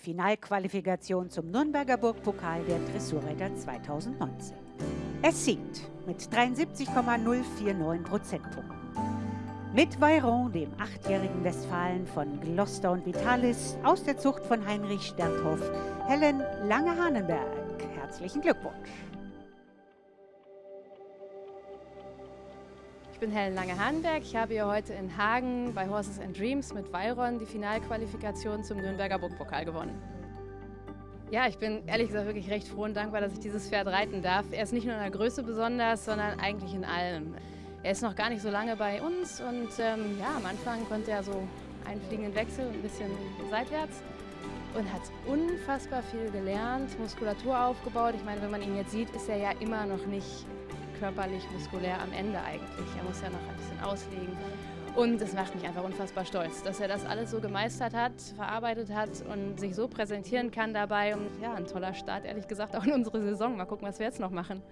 Finalqualifikation zum Nürnberger Burgpokal der Dressurreiter 2019. Es siegt mit 73,049 Prozentpunkten. Mit Veyron, dem achtjährigen Westfalen von Gloucester und Vitalis, aus der Zucht von Heinrich Sternthoff, Helen Lange-Hahnenberg. Herzlichen Glückwunsch! Bin Helen Lange-Hahnenberg. Ich habe hier heute in Hagen bei Horses and Dreams mit Veyron die Finalqualifikation zum Nürnberger Burgpokal gewonnen. Ja, ich bin ehrlich gesagt wirklich recht froh und dankbar, dass ich dieses Pferd reiten darf. Er ist nicht nur in der Größe besonders, sondern eigentlich in allem. Er ist noch gar nicht so lange bei uns und ähm, ja, am Anfang konnte er so einen fliegenden Wechsel ein bisschen seitwärts und hat unfassbar viel gelernt, Muskulatur aufgebaut. Ich meine, wenn man ihn jetzt sieht, ist er ja immer noch nicht körperlich, muskulär am Ende eigentlich. Er muss ja noch ein bisschen auslegen. Und es macht mich einfach unfassbar stolz, dass er das alles so gemeistert hat, verarbeitet hat und sich so präsentieren kann dabei. Und ja, ein toller Start, ehrlich gesagt, auch in unsere Saison. Mal gucken, was wir jetzt noch machen.